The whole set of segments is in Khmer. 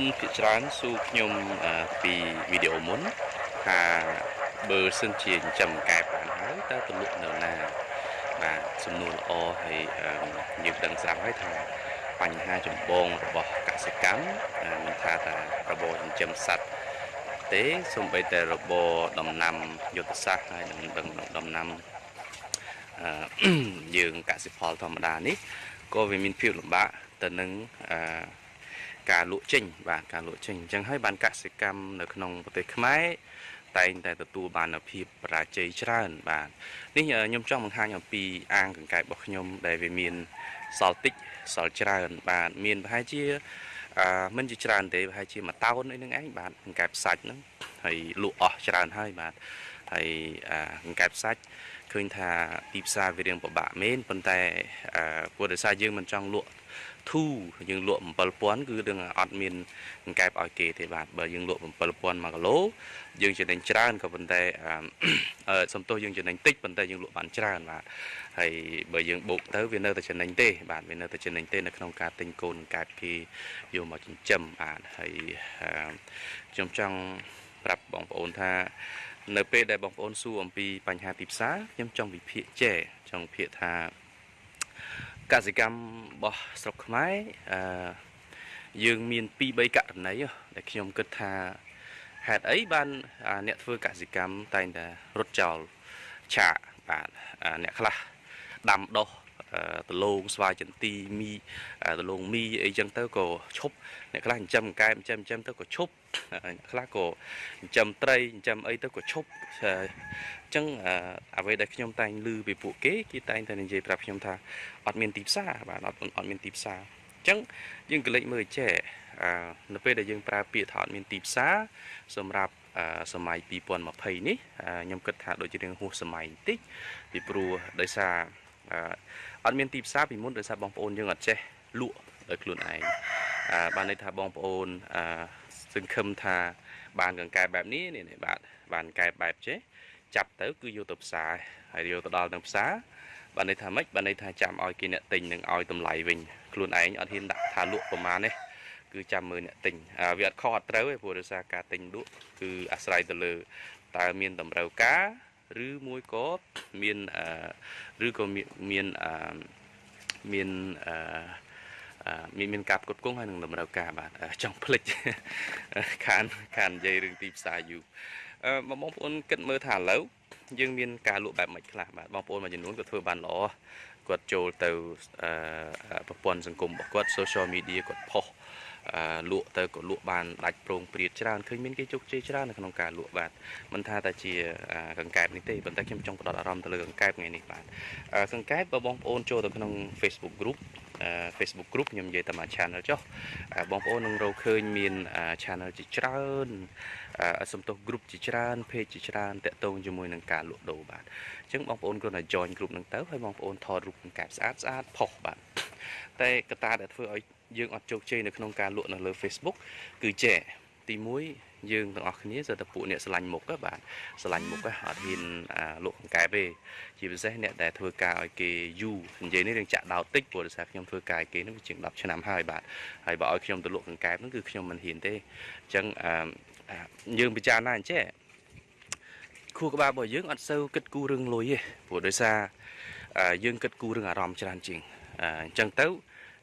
នភាគច្រើនសួរខ្ញុំអឺពីវីដេអូមុនថាបើសិនជាចិញ្ចឹមកែបានហើយតើទៅលក់នៅណាបាទសំណួរល្អហើយអឺយើងដឹងស្រាប់ហើយថាបញ្ហាចម្បងរបស់កសិកម្មអឺមិនថាតែរបរចិញ្ចឹមសត្វទេសូម្បីតែរបរដំណាំយុទ្ធសាស្ត្រហើយនឹងដំណាំអឺយើងកសិផលធម្មតានេះក៏វាមានភាពលំបាកទៅនឹងអឺ ការលក់ចេញបាទការលក់ចេញអញ្ចឹងហើយបានកសិកម្មនៅក្នុងប្រទេសខ្មែរតែងតែទទួលបាននូវភាពបរាជ័យច្រើន បាទនេះខ្ញុំចង់បង្ហាញអំពីអាងកង្កែបរបស់ខ្ញុំ ដែលវាមានសល់តិចសល់ច្រើន បាទមានប្រហែលជាអឺមិនជាច្រើនទេប្រហែលជាមួយតោនអីហ្នឹងឯងបាទកង្កែបសាច់ហ្នឹងហើយលក់អស់ច្រើនហើយបាទហើយកង្កែបសាច់ឃើញថាទីផ្សារវារៀងពិបាកមែនប៉ុន្តែអឺព្រោះដោយសារយើងមិនចង់លក់ ធូយើងលក់7000គឺនឹងអត់មានកង្កែបឲ្យគេទេបាទបើយើងលក់7000 1គីឡូយើងចំណេញច្រើនក៏ប៉ុន្តែអឺសំទោសយើងចំណេញតិចប៉ុន្តែយើងលក់បានច្រើនបាទហើយបើយើងបូកទៅវានៅតែចំណេញទេបាទវានៅតែចំណេញទេនៅក្នុងការទិញកូនកង្កែបគេយកមកចិញ្ចឹមបាទហើយខ្ញុំចង់ប្រាប់បងប្អូនថានៅពេលដែលបងប្អូនសួរអំពីបញ្ហាទីផ្សារខ្ញុំចង់វិភាគចែចង់វិភាគថា កសិកម្មរបស់ស្រុកខ្មែរអឺយើងមាន2 3ករណីដែលខ្ញុំគិតថាហេតុអីបានអ្នកធ្វើកសិកម្មតែងតែរត់ចោលឆាកបាទអ្នកខ្លះដាំដុះដលងស្វាយចន្ទីមីដលងមីអីចឹងទៅក៏ឈប់អ្នកខ្លះចិញ្ចឹមកែចិញ្ចឹមចិញ្ចឹមទៅក៏ឈប់អ្នក ខ្លះក៏ចិញ្ចឹមត្រីចិញ្ចឹមអីទៅក៏ឈប់អញ្ចឹងអ្វីដែលខ្ញុំតែងឮពីពួកគេគេតែងតែនិយាយប្រាប់ខ្ញុំថាអត់មានទីផ្សារបាទអត់អត់មានទីផ្សារអញ្ចឹងយើងក៏លេចមើលចេះនៅពេលដែលយើងប្រើពាក្យថាអត់មានទីផ្សារសម្រាប់សម័យ2020នេះខ្ញុំគិតថាដូចជារឿងហួសសម័យបន្តិចពីព្រោះដោយសារអត់មានទីផ្សារពីមុនដោយសារបងប្អូនយើងអត់ចេះលក់ដោយខ្លួនឯងបានន័យថាបងប្អូន សង្ឃឹមថាបានកង្កែបបែបនេះនេះបាទបានកង្កែបបែបចេះចាប់ទៅគឺយកទៅផ្សារហើយយកទៅដល់នៅផ្សារបានន័យថាម៉េចបានន័យថាចាំឲ្យគេអ្នកទិញនឹងឲ្យតម្លៃវិញខ្លួនឯងអត់ហ៊ានដាក់ថាលក់ប្រមាណទេគឺចាំមើលអ្នកទិញវាអត់ខុសអត់ត្រូវទេព្រោះដោយសារការទិញលក់គឺអាស្រ័យទៅលើតើមានតម្រូវការឬមួយក៏មានឬក៏មានមានមាន មានការផ្គត់ផ្គង់ហើយនឹងតម្រូវការបាទចង់ភ្លេចខានខាននិយាយរឿងទីផ្សារយូរបងប្អូនគិតមើលថាឥឡូវយើងមានការលក់បែបម៉េចខ្លះបាទបងប្អូនមួយចំនួនក៏ធ្វើបានល្អគាត់ចូលទៅប្រព័ន្ធសង្គមរបស់គាត់ social media គាត់ផុសលក់ទៅក៏លក់បានដាច់ប្រងព្រាតច្រើនឃើញមានគេជោគជ័យច្រើននៅក្នុងការលក់បាទមិនថាតែជាកង្កែបនេះទេប៉ុន្តែខ្ញុំចង់ផ្ដោតអារម្មណ៍ទៅលើកង្កែបថ្ងៃនេះបាទកង្កែបបើបងប្អូនចូលទៅក្នុង Facebook group Facebook group ខ្ញុំនិយាយតែមួយ channel ចុះបងប្អូននឹងរកឃើញមាន channel ជាច្រើនសំទោស group ជាច្រើន page ជាច្រើនតាក់ទងជាមួយនឹងការលក់ដូរបាទអញ្ចឹងបងប្អូនគ្រាន់តែ join group ហ្នឹងទៅហើយបងប្អូនថតរូបកង្កែបស្អាតស្អាតផុសបាទតែកត្តាដែលធ្វើឲ្យយើងអត់ជោគជ័យនៅក្នុងការលក់នៅលើ Facebook គឺចេះ ទី1យើងទាំងអស់គ្នាសិតតែពួកអ្នកឆ្លាញ់មុខបាទឆ្លាញ់មុខអត់ហ៊ានលក់កង្កែបទេជាពិសេសអ្នកដែលធ្វើការឲ្យគេយូរនិយាយនេះរឿងចាក់ដោតតិចព្រោះដោយសារខ្ញុំធ្វើការឲ្យគេនឹងជាង10ឆ្នាំហើយបាទហើយបើឲ្យខ្ញុំទៅលក់កង្កែបហ្នឹងគឺខ្ញុំមិនហ៊ានទេអញ្ចឹងយើងពិចារណាអញ្ចេះខួរក្បាលរបស់យើងអត់សូវគិតគូររឿងលុយទេព្រោះដោយសារយើងគិតគូររឿងអារម្មណ៍ច្រើនជាងអញ្ចឹងទៅ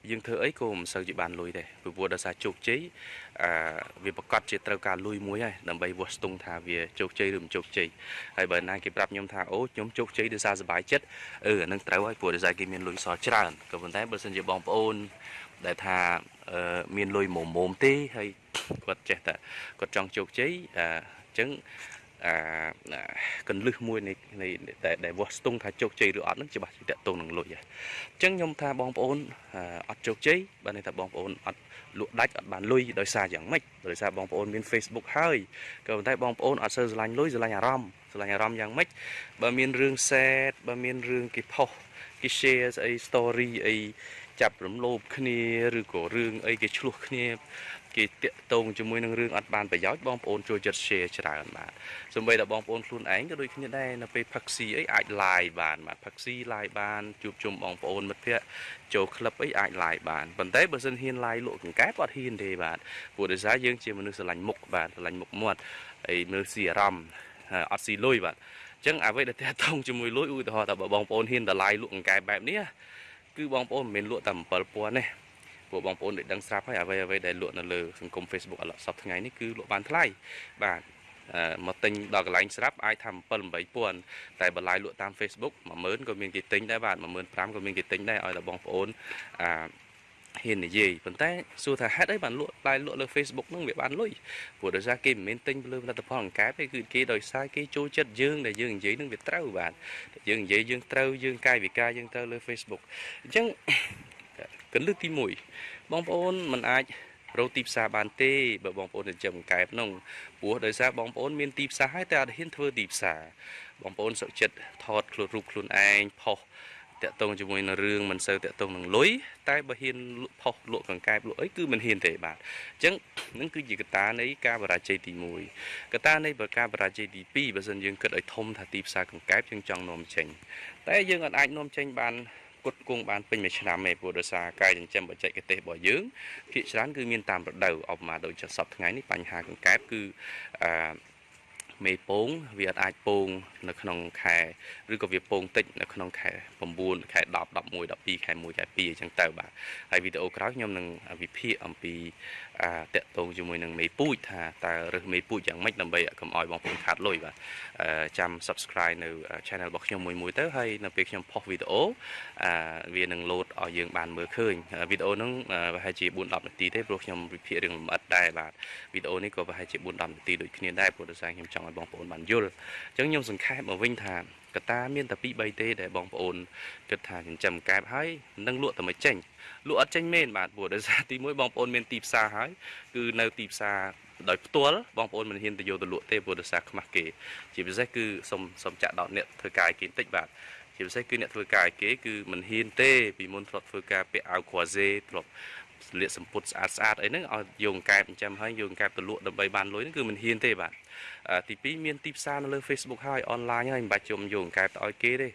យើងធ្វើអីក៏មិនសូវជាបានលុយដែរពីព្រោះដោយសារជោគជ័យអឺវាប្រកាសជាត្រូវការលុយមួយហើយដើម្បីវាស់ស្ទង់ថាវាជោគជ័យឬមិនជោគជ័យហើយបើណាគេប្រាប់ខ្ញុំថាអូខ្ញុំជោគជ័យដោយសារសុបាយចិត្តអឺអានឹងត្រូវហើយព្រោះដោយសារគេមានលុយសល់ច្រើនក៏ប៉ុន្តែបើសិនជាបងប្អូនដែលថាអឺមានលុយមុំមុំទេហើយគាត់ចេះតែគាត់ចង់ជោគជ័យអញ្ចឹង អាកន្លឹះមួយនៃនៃដែលវាស់ស្ទង់ថាជោគជ័យឬអត់នឹងច្បាស់ជាតកតងនឹងលុយអញ្ចឹងខ្ញុំថាបងប្អូនអត់ជោគជ័យបើន័យថាបងប្អូនអត់លក់ដាច់អត់បានលុយដោយសារយ៉ាងម៉េចដោយសារបងប្អូនមាន Facebook ហើយក៏ប៉ុន្តែបងប្អូនអត់សូវស្រឡាញ់លុយស្រឡាញ់អារម្មណ៍ស្រឡាញ់អារម្មណ៍យ៉ាងម៉េចបើមានរឿងសែតបើមានរឿងគេផុសគេគេ share ស្អី story អី ចាប់រំលោភគ្នាឬក៏រឿងអីគេឆ្លោះគ្នាគេតាក់ទងជាមួយនឹងរឿងអត់បានប្រយោជន៍បងប្អូនចូលចិត្ត share ច្រើនបាទសូម្បីតែបងប្អូនខ្លួនឯងក៏ដូចគ្នាដែរនៅពេលផឹកស៊ីអីអាច live បានបាទផឹកស៊ី live បានជួបជុំបងប្អូនមិត្តភ័ក្តិចូលក្លឹបអីអាច live បានប៉ុន្តែបើសិនហ៊ាន live លក់កង្កែបអត់ហ៊ានទេបាទព្រោះដោយសារយើងជាមនុស្សស្រឡាញ់មុខបាទស្រឡាញ់មុខមាត់ហើយមើលស៊ីអារម្មណ៍អត់ស៊ីលុយបាទចឹងអ្វីដែលតាក់ទងជាមួយលុយឧទាហរណ៍ថាបើបងប្អូនហ៊ានតឡាយលក់កង្កែបបែបនេះ គឺបងប្អូនមិនមែនលក់តែ7000ទេពួកបងប្អូនដែលដឹងស្រាប់ហើយអ្វីអ្វីដែលលក់នៅលើសង្គម Facebook ឥឡូវសប្តាហ៍ថ្ងៃនេះគឺលក់បានថ្លៃបាទមកទិញដល់កន្លែងស្រាប់អាចថា7 8000តែបន្លាយលក់តាម Facebook 10000ក៏មានគេទិញដែរបាទ15000ក៏មានគេទិញដែរឲ្យតែបងប្អូនអា ហ៊ាននិយាយប៉ុន្តែសួរថាហេតុអីបានលក់ឡាយលក់លើ Facebook ហ្នឹងវាបានលុយព្រោះដោយសារគេមិនមែនទិញលើផលិតផលអង្កែបទេគឺគេដោយសារគេចូលចិត្តយើងដែលយើងនិយាយហ្នឹងវាត្រូវបាទយើងនិយាយយើងត្រូវយើងកាយវិការយើងត្រូវលើ Facebook អញ្ចឹងកលឹះទី1បងប្អូនមិនអាចរកទីផ្សារបានទេបើបងប្អូនចិញ្ចឹមកែបនោះព្រោះដោយសារបងប្អូនមានទីផ្សារហើយតែអត់ហ៊ានធ្វើទីផ្សារបងប្អូនសុខចិត្តថតខ្លួនរូបខ្លួនឯងផុស តាក់ទងជាមួយនឹងរឿងមិនសូវតាក់ទងនឹងលុយតែបើហ៊ានផុសលក់កង្កែបលក់អីគឺមិនហ៊ានទេបាទអញ្ចឹងនឹងគឺជាកត្តានៃការបរាជ័យទី1កត្តានៃការបរាជ័យទី2បើសិនយើងគិតឲ្យធំថាទីផ្សារកង្កែបយើងចង់នាំចេញតែយើងអាចនាំចេញបានគុតគង់បានពេញមួយឆ្នាំទេព្រោះដោយសារការចិញ្ចឹមបច្ចេកទេសរបស់យើងភាគច្រើនគឺមានតាមរដូវអបមកដូចជាសពថ្ងៃនេះបញ្ហាកង្កែបគឺអឺ មេពងវាអាចពងនៅក្នុងខែឬក៏វាពងតិចនៅក្នុងខែ9ខែ10 11 12ខែ1ខែ2អញ្ចឹងទៅបាទហើយវីដេអូក្រោយខ្ញុំនឹងវិភាគអំពីអាតកតងជាមួយនឹងមេពូជថាតើរើសមេពូជយ៉ាងម៉េចដើម្បីកុំឲ្យបងប្អូនខាតលុយបាទចាំ subscribe នៅ channel របស់ខ្ញុំមួយមួយទៅហើយនៅពេលខ្ញុំផុសវីដេអូអាវានឹង load ឲ្យយើងបានមើលឃើញវីដេអូហ្នឹងប្រហែលជា4 10នាទីទេព្រោះខ្ញុំវិភាគរឿងលម្អិតដែរបាទវីដេអូនេះក៏ប្រហែលជា4 10នាទីដូចគ្នាដែរព្រោះដោយសារខ្ញុំចង់ឲ្យបងប្អូនបានយល់អញ្ចឹងខ្ញុំសង្ខេបមកវិញថាកតាមានតែ2 3ទេដែលបងប្អូនគិតថាចិញ្ចឹមកែបហើយនឹងលក់តែមិនចេញលក់អត់ចេញមែនបាទព្រោះដោយសារទី1បងប្អូនមានទីផ្សារហើយគឺនៅទីផ្សារដោយផ្ទាល់បងប្អូនមិនហ៊ានទៅយកទៅលក់ទេព្រោះដោយសារខ្មាស់គេ ជាពិសេសគឺសុំសុំចាក់ដោតអ្នកធ្វើការឲ្យគេបន្តិចបាទជាពិសេសគឺអ្នកធ្វើការឲ្យគេគឺមិនហ៊ានទេពីមុនធ្លាប់ធ្វើការពាក់អាវគ្រួសេធ្លាប់ ស្លៀកសម្ពុតស្អាតស្អាតអីហ្នឹងឲ្យយកកែបចិញ្ចឹមហើយយកកែបទៅលក់ដើម្បីបានលុយហ្នឹងគឺមិនហ៊ានទេបាទទី2មានទីផ្សារនៅលើ Facebook ហើយអនឡាញហើយមិនបាច់ជុំយកកែបទៅឲ្យគេទេ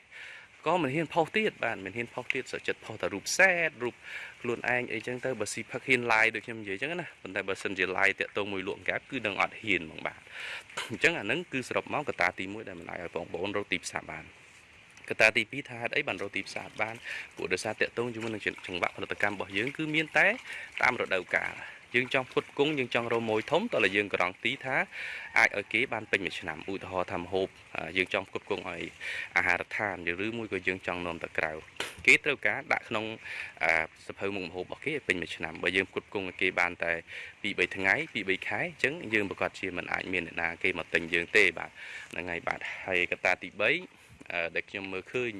ក៏មិនហ៊ានផុសទៀតបាទមិនហ៊ានផុសទៀតសុខចិត្តផុសតែរូបសែតរូបខ្លួនឯងអីចឹងទៅបើស៊ីផឹកហ៊ាន live ដូចខ្ញុំនិយាយចឹងណាប៉ុន្តែបើសិនជា live តាក់ទងមួយលក់កែបគឺនឹងអត់ហ៊ានហ្មងបាទអញ្ចឹងអានឹងគឺសរុបមកកត្តាទី1ដែលមិនអាចឲ្យបងប្អូនរកទីផ្សារបាន កត្តាទី2ថាហេតុអីបានរកទីផ្សារបានព្រោះដោយសារតាក់ទងជាមួយនឹងចង្វាក់ផលិតកម្មរបស់យើងគឺមានតែតាមរដូវកាលយើងចង់ផ្គត់ផ្គង់យើងចង់រម៉ួយធំតើយើងក្រងទីថាអាចឲ្យគេបានពេញមួយឆ្នាំឧទាហរណ៍ថាម្ហូបយើងចង់ផ្គត់ផ្គង់ឲ្យអាហារដ្ឋានឬមួយក៏យើងចង់នាំទៅក្រៅគេត្រូវការដាក់ក្នុងសភៅមុខម្ហូបរបស់គេឲ្យពេញមួយឆ្នាំបើយើងផ្គត់ផ្គង់ឲ្យគេបានតែ2 3ថ្ងៃ2 3ខែអញ្ចឹងយើងប្រកាសជាមិនអាចមានអ្នកណាគេមកទិញយើងទេបាទហ្នឹងហើយបាទហើយកត្តាទី3 ដែលខ្ញុំមើលឃើញ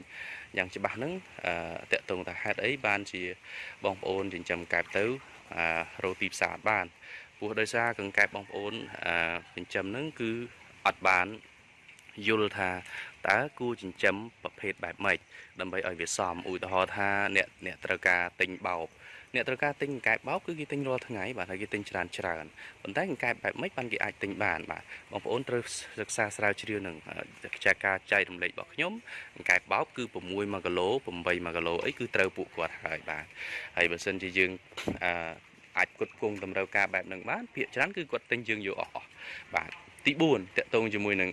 យ៉ាងច្បាស់ហ្នឹងតកតងថាហេតុអីបានជាបងប្អូនចិញ្ចឹមកែបទៅរកទីផ្សារបានព្រោះដោយសារកង្កែបបងប្អូនចិញ្ចឹមហ្នឹងគឺអត់បានយល់ថាតើគួរចិញ្ចឹមប្រភេទបែបម៉េចដើម្បីឲ្យវាសមឧទាហរណ៍ថាអ្នកអ្នកត្រូវការទិញបោក អ្នកត្រូវការទិញកង្កែបបោកគឺគេទិញរាល់ថ្ងៃបាទហើយគេទិញច្រើនច្រើនប៉ុន្តែកង្កែបបែបម៉េចបានគេអាចទិញបានបាទបងប្អូនត្រូវសិក្សាស្រាវជ្រាវនឹងខ្ចាការចែករំលែករបស់ខ្ញុំកង្កែបបោកគឺ6 1គីឡូ8 1គីឡូអីគឺត្រូវពួកគាត់ហើយបាទហើយបើសិនជាយើងអឺអាចគុតគង់តម្រូវការបែបហ្នឹងបានភាគច្រើនគឺគាត់ទិញយើងយកអស់អស់បាទទី4តកតងជាមួយនឹង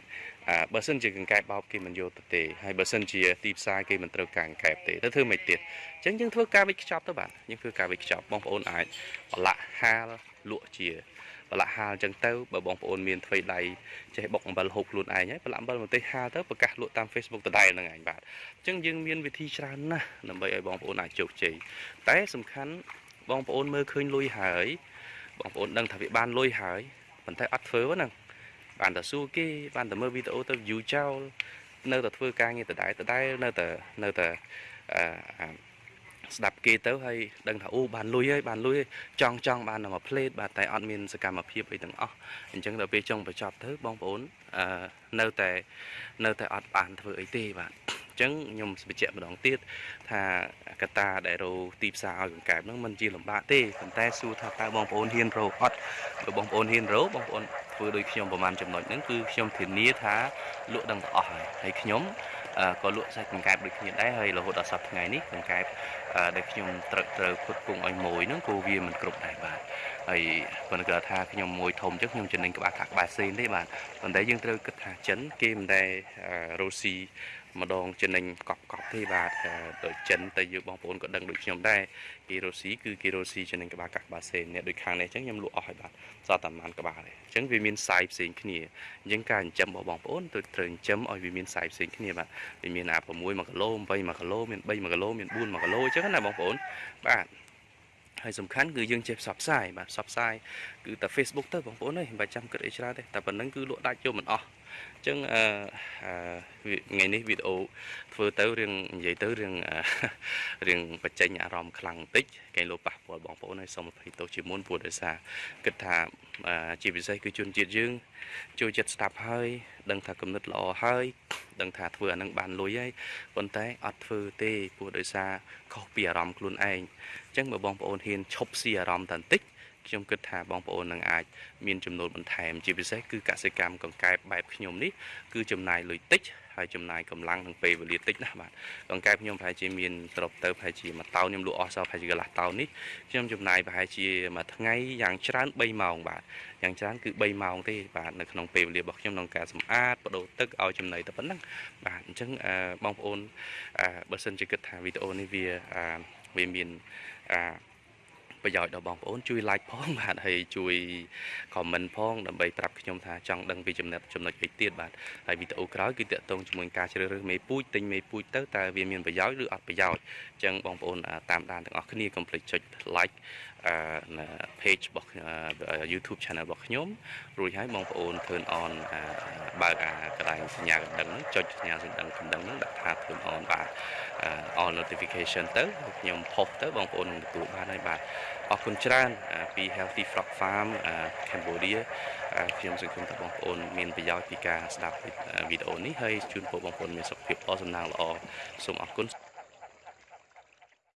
បើសិនជាកង្កែបបោកគេមិនយកទៅទេហើយបើសិនជាទីផ្សារគេមិនត្រូវការកង្កែបទេទៅធ្វើមិនទៀតអញ្ចឹងយើងធ្វើការវិខ្ចប់ទៅបាទយើងធ្វើការវិខ្ចប់បងប្អូនអាចប្រឡាក់ហាលលក់ជាប្រឡាក់ហាលអញ្ចឹងទៅបើបងប្អូនមានថ្វីដៃចេះបុកអំបិលហូបខ្លួនឯងហើយប្រឡាក់អំបិលម្ទេសហាលទៅប្រកាសលក់តាម Facebook ដដែលហ្នឹងឯងបាទអញ្ចឹងយើងមានវិធីច្រើនណាស់ដើម្បីឲ្យបងប្អូនអាចជោគជ័យតែសំខាន់បងប្អូនមើលឃើញលុយហើយបងប្អូនដឹងថាវាបានលុយហើយប៉ុន្តែអត់ធ្វើហ្នឹង បានតែសួរគេបានតែមើលវីដេអូទៅ view ចោលនៅតែធ្វើការងារដដែលដដែលនៅតែនៅតែអឺស្ដាប់គេទៅហើយដឹងថាអូបានលុយហើយបានលុយហើយចង់ចង់បានតែមួយផ្លេតបាទតែអត់មានសកម្មភាពអីទាំងអស់អញ្ចឹងដល់ពេលចុងបញ្ចប់ទៅបងប្អូនអឺនៅតែនៅតែអត់បានធ្វើអីទេបាទចឹងខ្ញុំបញ្ជាក់ម្ដងទៀតថាកត្តាដែលរោទីផ្សារឲ្យកង្កែបហ្នឹងมันជាលំបាកទេប៉ុន្តែសួរថាតើបងប្អូនហ៊ានរោអត់បើបងប្អូនហ៊ានរោបងប្អូន ធ្វើដូចខ្ញុំប្រហែលចំណុចហ្នឹងគឺខ្ញុំធានាថាលក់ដឹងទាំងអស់ហើយហើយខ្ញុំក៏លក់សាច់កង្កែបដូចគ្នាដែរហើយរហូតដល់សប្តាហ៍ថ្ងៃនេះកង្កែបដែលខ្ញុំត្រូវត្រូវផ្គត់ផ្គង់ឲ្យមួយហ្នឹងក៏វាមិនគ្រប់ដែរបាទហើយប៉ុន្តែគាត់ថាខ្ញុំមួយធំអញ្ចឹងខ្ញុំចំណេញក្បាលខាក់ក្បាលសេនទេបាទប៉ុន្តែយើងត្រូវគិតថាចិនគេមិនដែលរ៉ូស៊ី ម្ដងចំណេញកប់កប់ទេបាទដូចចិនតែយើងបងប្អូនក៏ដឹងដូចខ្ញុំដែរគេរ៉ូស៊ីគឺគេរ៉ូស៊ីចំណេញក្បាលកាក់ក្បាលសេនអ្នកដូចខាងនេះអញ្ចឹងខ្ញុំលក់អស់ហើយបាទសតតែប្រហែលក្បាលទេអញ្ចឹងវាមានសាយផ្សេងគ្នាអញ្ចឹងការចិញ្ចឹមរបស់បងប្អូនត្រូវត្រូវចិញ្ចឹមឲ្យវាមានសាយផ្សេងគ្នាបាទវាមានអា6 1គីឡូ8 1គីឡូមាន3 1គីឡូមាន4 1គីឡូអញ្ចឹងណាបងប្អូនបាទហើយសំខាន់គឺយើងចេះផ្សព្វផ្សាយបាទផ្សព្វផ្សាយគឺតែ Facebook ទៅបងប្អូនអើយមិនបាច់ចាំគិតអីច្រើនទេតែប៉ុណ្្នឹងគឺលក់ដាច់យកមិនអស់អញ្ចឹងអឺថ្ងៃនេះវីដេអូធ្វើទៅរឿងនិយាយទៅរឿងរឿងបញ្ចេញអារម្មណ៍ខ្លាំងបន្តិចគេលោប៉ះពាល់បងប្អូនហើយសូមអភ័យទោសជាមុនព្រោះដោយសារគិតថាជាពិសេសគឺជនជាតិយើង ចូលចិត្តស្ដាប់ហើយ ដឹងថាគំនិតល្អហើយដឹងថាធ្វើអានឹងបានលុយហើយប៉ុន្តែអត់ធ្វើទេព្រោះដោយសារខុសពីអារម្មណ៍ខ្លួនឯងអញ្ចឹងបើបងប្អូនហ៊ានឈប់ស៊ីអារម្មណ៍តែបន្តិច ខ្ញុំគិតថាបងប្អូននឹងអាចមានចំណូលបន្ថែម ជាពិសេសគឺកសិកម្មកង្កែបបែបខ្ញុំនេះគឺចំណាយលុយតិចហើយចំណាយកម្លាំងនិងពេលវេលាតិចណាស់បាទកង្កែបខ្ញុំប្រហែលជាមានត្រប់ទៅប្រហែលជាមួយតោនខ្ញុំលក់អស់សោះប្រហែលជាកន្លះតោននេះខ្ញុំចំណាយប្រហែលជាមួយថ្ងៃយ៉ាងច្រើន3ម៉ោងបាទយ៉ាងច្រើនគឺ3ម៉ោងទេបាទនៅក្នុងពេលវេលារបស់ខ្ញុំក្នុងការសម្អាតបដូរទឹកឲ្យចំណីតែប៉ុណ្ណឹងបាទអញ្ចឹងបងប្អូនបើសិនជាគិតថាវីដេអូនេះវាវាមាន ប្រយោជន៍ដល់បងប្អូនជួយ like ផងបាទហើយជួយ comment ផងដើម្បីប្រាប់ខ្ញុំថាចង់ដឹងពីចំណុចចំណុចអីទៀតបាទហើយវីដេអូក្រោយគឺតាក់ទងជាមួយការជ្រើសរើសមេពូជទិញមេពូជទៅតើវាមានប្រយោជន៍ឬអត់ប្រយោជន៍អញ្ចឹងបងប្អូនតាមដានទាំងអស់គ្នាកុំភ្លេចចុច like អឺ page របស់ YouTube channel របស់ខ្ញុំរួចហើយបងប្អូន turn on បើកអាកន្លែងសញ្ញាកណ្ដឹងហ្នឹងចុចសញ្ញាកណ្ដឹងកណ្ដឹងហ្នឹងដាក់ថា turn on បាទ all notification ទៅខ្ញុំផុសទៅបងប្អូននឹងទទួលបានហើយបាទអរគុណច្រើនពី Healthy Frog Farm Cambodia ខ្ញុំសង្ឃឹមថាបងប្អូនមានប្រយោជន៍ពីការស្ដាប់វីដេអូនេះហើយជូនពរបងប្អូនមានសុខភាពល្អសំណាងល្អសូមអរគុណ